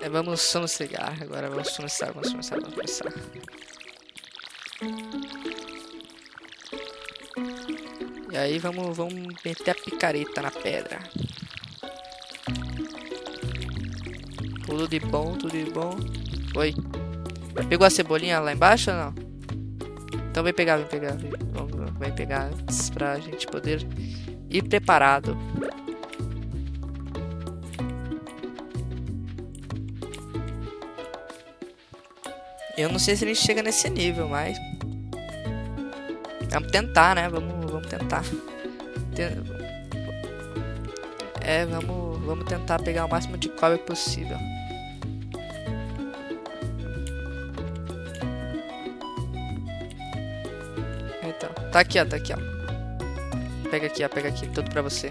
É, vamos sossegar. Agora vamos começar, vamos começar, vamos começar. E aí vamos, vamos meter a picareta na pedra. Tudo de bom, tudo de bom. Oi. Pegou a cebolinha lá embaixo ou não? Então vem pegar, vem pegar. Vem, vamos, vem pegar pra gente poder ir preparado. Eu não sei se a gente chega nesse nível, mas... Vamos tentar, né? Vamos, vamos tentar. É, vamos, vamos tentar pegar o máximo de cobre possível. Então, tá aqui, ó, tá aqui, ó. Pega aqui, ó, pega aqui, tudo pra você.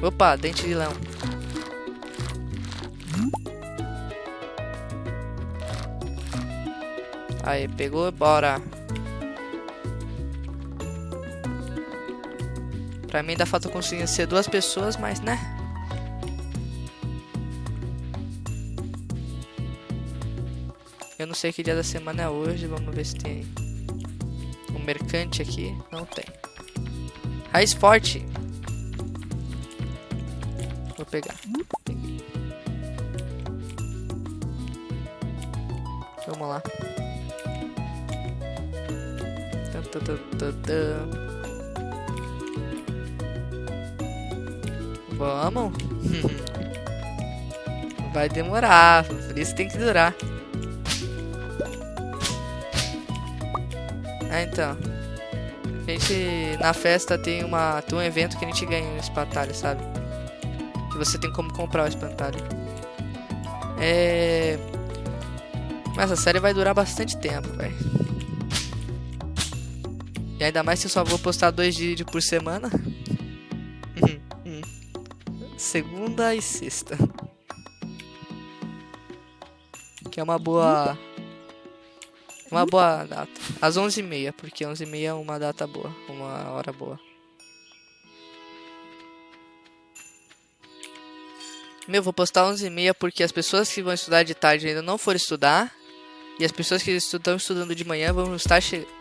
Opa, dente de leão. Aí, pegou, bora. Pra mim ainda falta conseguir ser duas pessoas, mas né? Eu não sei que dia da semana é hoje, vamos ver se tem um mercante aqui. Não tem. Raiz forte. Vou pegar. Vamos lá. Vamos. Vai demorar, por isso tem que durar. Ah, então. A gente, na festa tem, uma, tem um evento que a gente ganha um espantalho, sabe? Que você tem como comprar o espantalho. É... Mas a série vai durar bastante tempo, velho. E ainda mais se eu só vou postar dois vídeos por semana. Segunda e sexta. Que é uma boa... Uma boa data. Às 11h30, porque 11h30 é uma data boa. Uma hora boa. Meu, vou postar 11h30 porque as pessoas que vão estudar de tarde ainda não foram estudar. E as pessoas que estão estudando de manhã vão estar chegando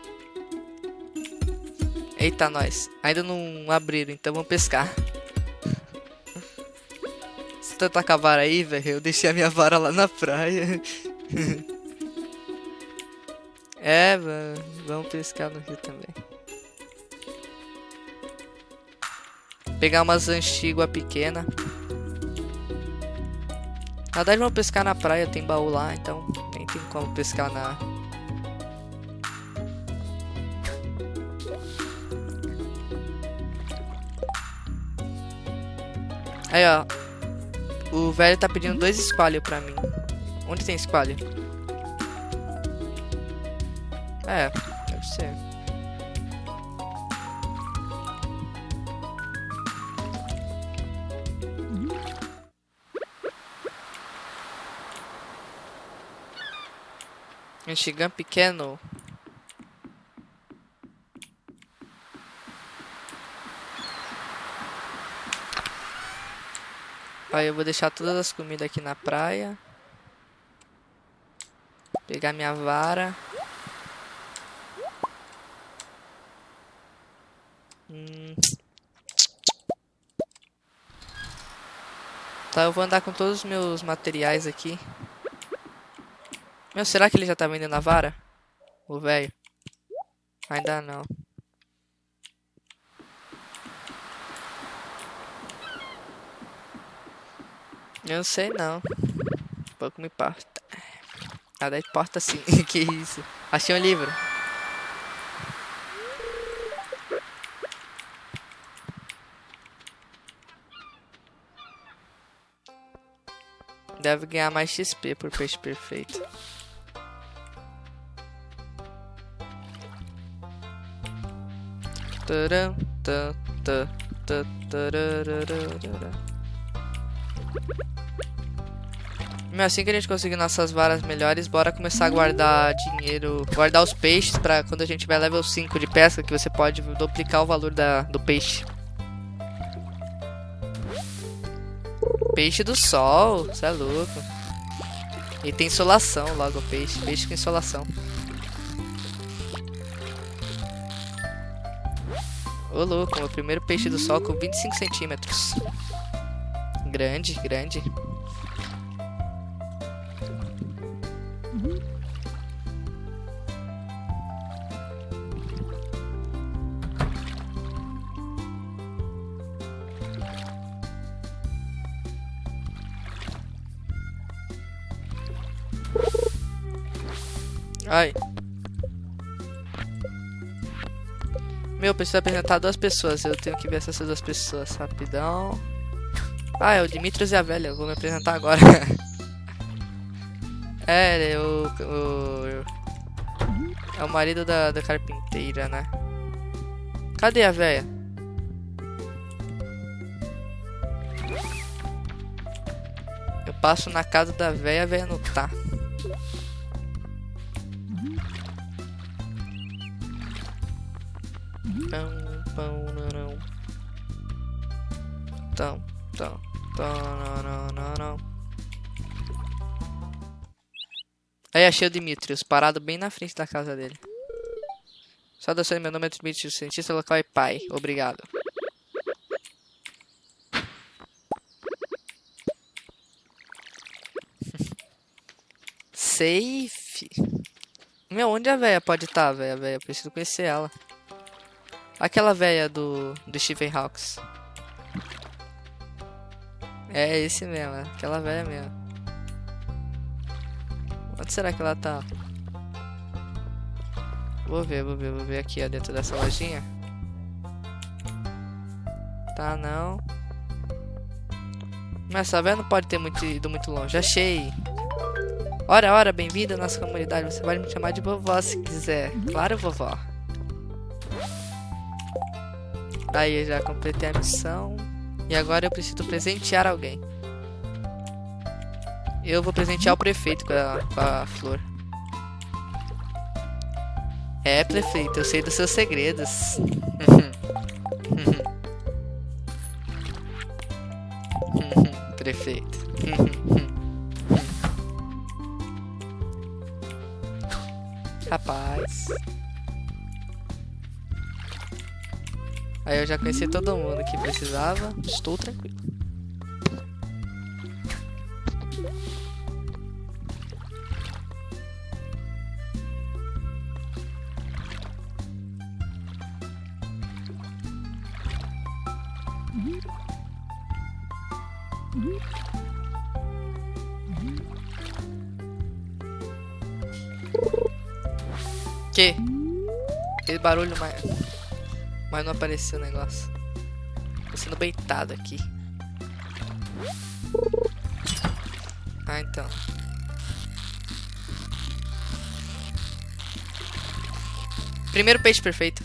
Eita, nós. Ainda não abriram, então vamos pescar. Você tá com a vara aí, velho? Eu deixei a minha vara lá na praia. é, vamos pescar no rio também. Pegar umas antigua pequena. Na verdade, vamos pescar na praia, tem baú lá, então nem tem como pescar na, Aí, ó. O velho tá pedindo dois squalio pra mim. Onde tem squalio? É, deve ser. Enxigam pequeno. Aí eu vou deixar todas as comidas aqui na praia. Pegar minha vara. Hum. Tá, eu vou andar com todos os meus materiais aqui. Meu, será que ele já tá vendendo a vara? O velho? Ainda não. Eu não sei não. Pouco me importa. Nada importa sim. que isso? Achei um livro. Deve ganhar mais XP por peixe perfeito. Taram, ta, ta, ta, assim que a gente conseguir nossas varas melhores, bora começar a guardar dinheiro, guardar os peixes para quando a gente tiver level 5 de pesca, que você pode duplicar o valor da, do peixe. Peixe do sol, você é louco. E tem insolação logo peixe. Peixe com insolação. Ô louco, meu primeiro peixe do sol com 25 centímetros. Grande, grande. Ai. Meu, preciso apresentar duas pessoas. Eu tenho que ver essas duas pessoas rapidão. Ah, é o Dimitrios e a velha. Eu vou me apresentar agora. é, o, o. É o marido da, da carpinteira, né? Cadê a velha? Eu passo na casa da velha, a velha não tá. Aí achei o Dimitrios, parado bem na frente da casa dele. Saudações, meu nome é Dimitrios, cientista local e pai. Obrigado. Safe. Meu, onde a véia pode estar, tá, véia, véia? Preciso conhecer ela. Aquela velha do, do Stephen Hawks. É esse mesmo, é aquela velha mesmo. Onde será que ela tá? Vou ver, vou ver, vou ver aqui ó, dentro dessa lojinha. Tá não. Mas essa velha não pode ter muito, ido muito longe. Achei. Ora, ora, bem-vindo à nossa comunidade. Você pode me chamar de vovó se quiser. Claro, vovó. Aí eu já completei a missão. E agora eu preciso presentear alguém. Eu vou presentear o prefeito com a, com a flor. É, prefeito, eu sei dos seus segredos. prefeito. Rapaz. Aí eu já conheci todo mundo que precisava. Estou tranquilo. Que? Aquele barulho mais... Mas não apareceu o negócio. Tô sendo beitado aqui. Ah, então. Primeiro peixe perfeito.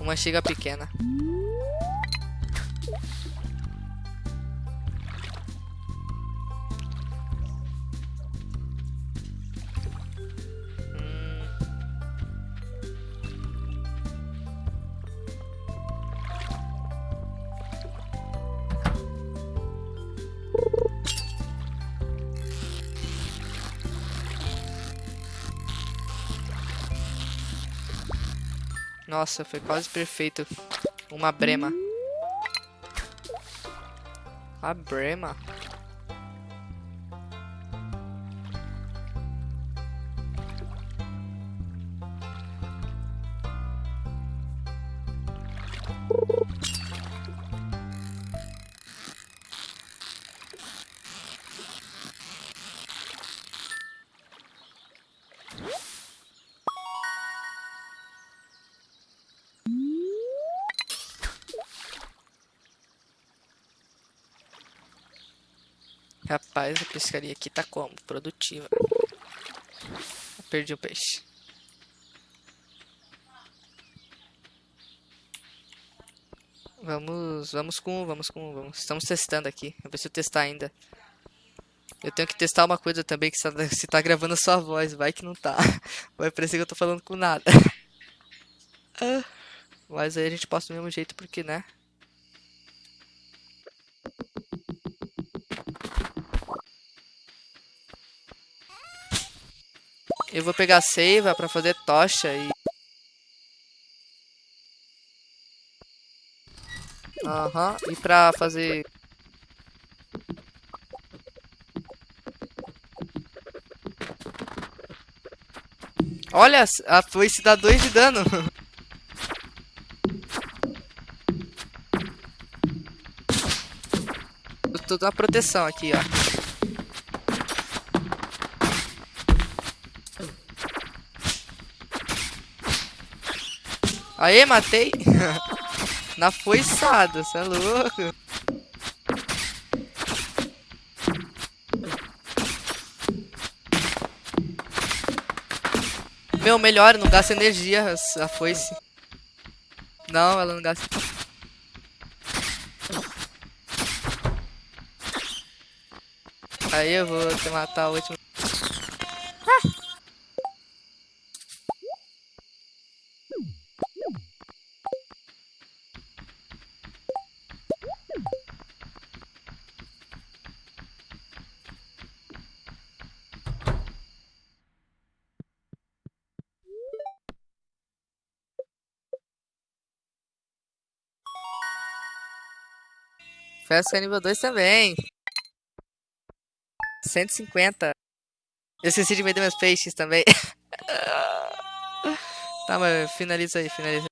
Uma chega pequena. Nossa, foi quase perfeito. Uma brema. A brema? Rapaz, a pescaria aqui tá como? Produtiva. Perdi o peixe. Vamos, vamos com, vamos com, vamos. Estamos testando aqui. Eu testar ainda. Eu tenho que testar uma coisa também, que se tá gravando a sua voz, vai que não tá. Vai parecer que eu tô falando com nada. Mas aí a gente posta do mesmo jeito, porque, né? Eu vou pegar seiva pra fazer tocha e... Aham, e pra fazer... Olha, a foice dá 2 de dano. Eu tô na proteção aqui, ó. Aê, matei. Na foiçada, cê é louco. Meu, melhor, não gasta energia a foice. Não, ela não gasta. Aí eu vou te matar o último. Festa nível 2 também. 150. Eu esqueci de vender meus peixes também. tá, mas finaliza aí, finaliza.